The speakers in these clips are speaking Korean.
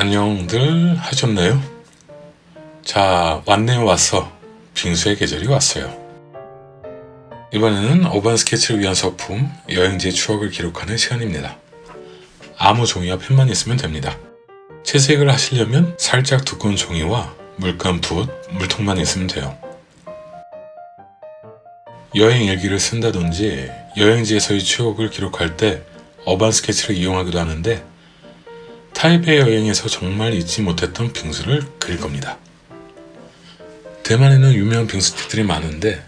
안녕들 하셨나요? 자 왔네요 왔어 빙수의 계절이 왔어요. 이번에는 어반 스케치를 위한 소품 여행지의 추억을 기록하는 시간입니다. 아무 종이와 펜만 있으면 됩니다. 채색을 하시려면 살짝 두꺼운 종이와 물감, 붓, 물통만 있으면 돼요. 여행 일기를 쓴다든지 여행지에서의 추억을 기록할 때 어반 스케치를 이용하기도 하는데 타이베이 여행에서 정말 잊지 못했던 빙수를 그릴 겁니다. 대만에는 유명한 빙수집들이 많은데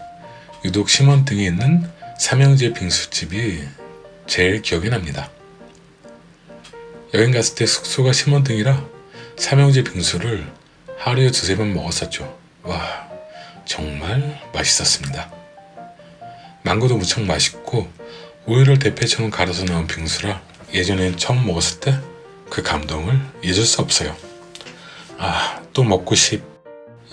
유독 심원 등에 있는 삼형제 빙수집이 제일 기억이 납니다. 여행 갔을 때 숙소가 심원 등이라 삼형제 빙수를 하루에 두세 번 먹었었죠. 와 정말 맛있었습니다. 망고도 무척 맛있고 우유를 대패처럼 갈아서 나온 빙수라 예전에 처음 먹었을 때 그 감동을 잊을 수 없어요. 아, 또 먹고 싶.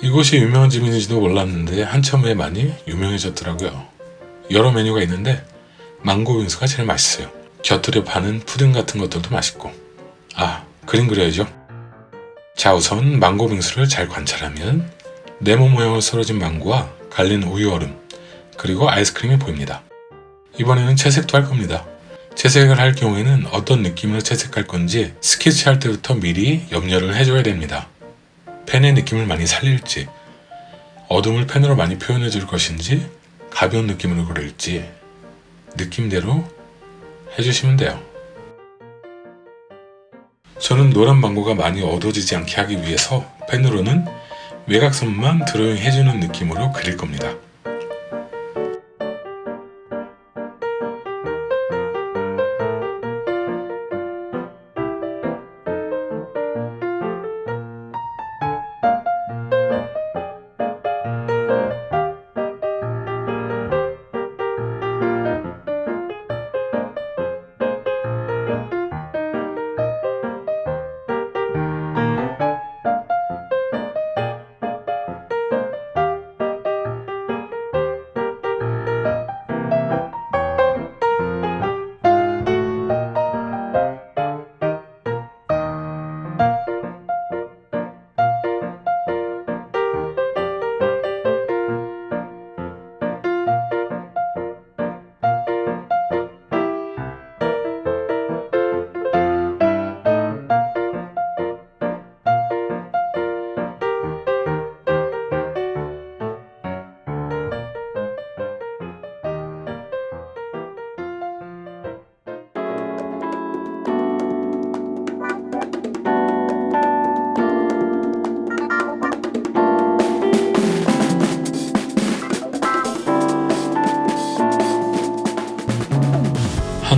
이곳이 유명한 집인지도 몰랐는데 한참 후에 많이 유명해졌더라고요. 여러 메뉴가 있는데 망고 빙수가 제일 맛있어요. 곁들여 파는 푸딩 같은 것들도 맛있고. 아, 그림 그려야죠. 자, 우선 망고 빙수를 잘 관찰하면 네모 모양으로 썰어진 망고와 갈린 우유 얼음, 그리고 아이스크림이 보입니다. 이번에는 채색도 할 겁니다. 채색을 할 경우에는 어떤 느낌으로 채색할 건지 스케치할 때부터 미리 염려를 해줘야 됩니다. 펜의 느낌을 많이 살릴지 어둠을 펜으로 많이 표현해 줄 것인지 가벼운 느낌으로 그릴지 느낌대로 해주시면 돼요. 저는 노란 망고가 많이 어두워지지 않게 하기 위해서 펜으로는 외곽선만 드로잉 해주는 느낌으로 그릴 겁니다.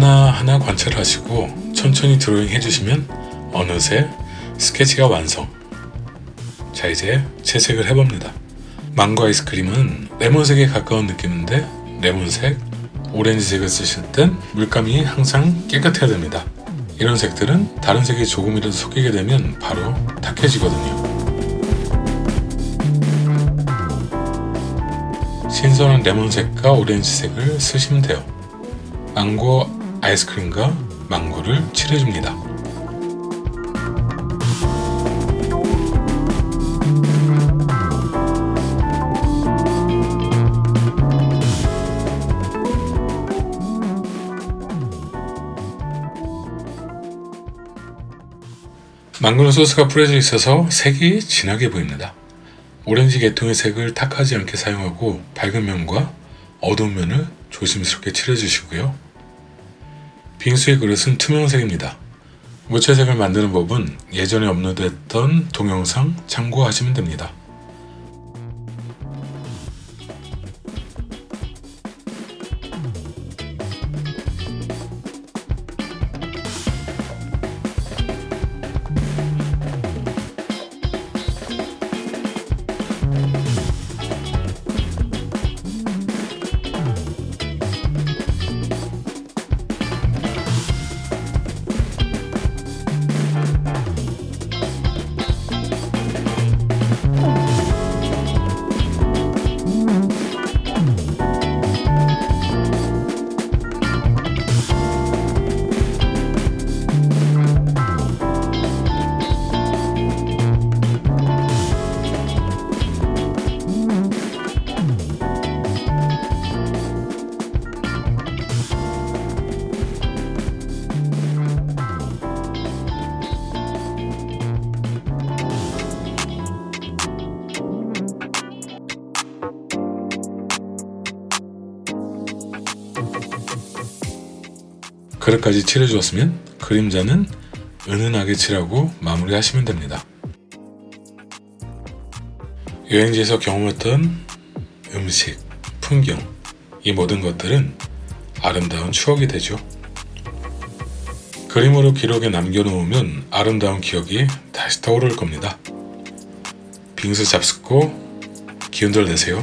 하나하나 관찰하시고 천천히 드로잉 해주시면 어느새 스케치가 완성. 자 이제 채색을 해봅니다. 망고 아이스크림은 레몬색에 가까운 느낌인데 레몬색, 오렌지색을 쓰실 땐 물감이 항상 깨끗해야 됩니다. 이런 색들은 다른 색이 조금이라도 섞이게 되면 바로 탁해지거든요. 신선한 레몬색과 오렌지색을 쓰시면 돼요. 망고 아이스크림과 망고를 칠해줍니다. 망고는 소스가 뿌려져 있어서 색이 진하게 보입니다. 오렌지 계통의 색을 탁하지 않게 사용하고 밝은 면과 어두운 면을 조심스럽게 칠해주시고요. 빙수의 그릇은 투명색입니다. 무채색을 만드는 법은 예전에 업로드했던 동영상 참고하시면 됩니다. 그릇까지 칠해주었으면 그림자는 은은하게 칠하고 마무리하시면 됩니다. 여행지에서 경험했던 음식, 풍경, 이 모든 것들은 아름다운 추억이 되죠. 그림으로 기록에 남겨놓으면 아름다운 기억이 다시 떠오를 겁니다. 빙수 잡숫고 기운들 내세요.